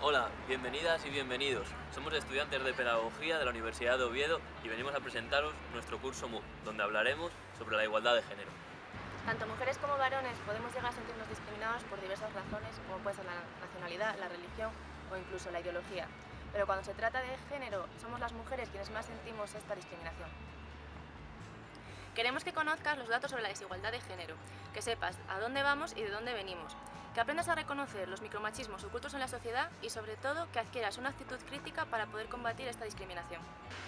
Hola, bienvenidas y bienvenidos. Somos estudiantes de Pedagogía de la Universidad de Oviedo y venimos a presentaros nuestro curso MU, donde hablaremos sobre la igualdad de género. Tanto mujeres como varones podemos llegar a sentirnos discriminados por diversas razones, como puede ser la nacionalidad, la religión o incluso la ideología. Pero cuando se trata de género, somos las mujeres quienes más sentimos esta discriminación. Queremos que conozcas los datos sobre la desigualdad de género, que sepas a dónde vamos y de dónde venimos, que aprendas a reconocer los micromachismos ocultos en la sociedad y sobre todo que adquieras una actitud crítica para poder combatir esta discriminación.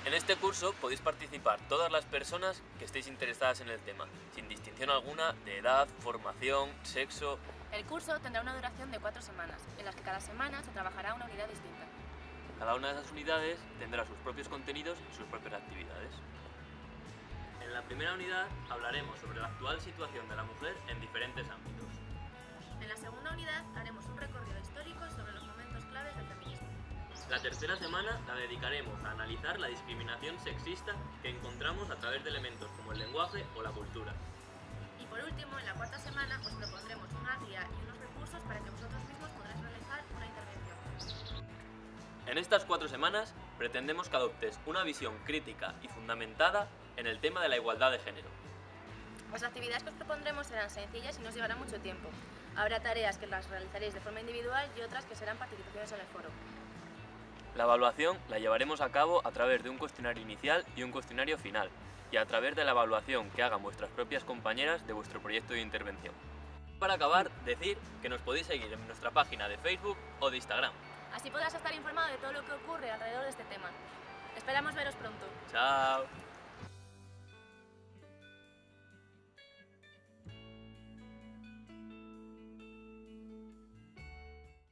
En este curso podéis participar todas las personas que estéis interesadas en el tema, sin distinción alguna de edad, formación, sexo... El curso tendrá una duración de cuatro semanas, en las que cada semana se trabajará una unidad distinta. Cada una de esas unidades tendrá sus propios contenidos y sus propias actividades. En la primera unidad hablaremos sobre la actual situación de la mujer en diferentes ámbitos. La tercera semana la dedicaremos a analizar la discriminación sexista que encontramos a través de elementos como el lenguaje o la cultura. Y por último, en la cuarta semana os propondremos una guía y unos recursos para que vosotros mismos podréis realizar una intervención. En estas cuatro semanas pretendemos que adoptes una visión crítica y fundamentada en el tema de la igualdad de género. Las actividades que os propondremos serán sencillas y no os llevarán mucho tiempo. Habrá tareas que las realizaréis de forma individual y otras que serán participaciones en el foro. La evaluación la llevaremos a cabo a través de un cuestionario inicial y un cuestionario final, y a través de la evaluación que hagan vuestras propias compañeras de vuestro proyecto de intervención. Para acabar, decir que nos podéis seguir en nuestra página de Facebook o de Instagram. Así podrás estar informado de todo lo que ocurre alrededor de este tema. Esperamos veros pronto. ¡Chao!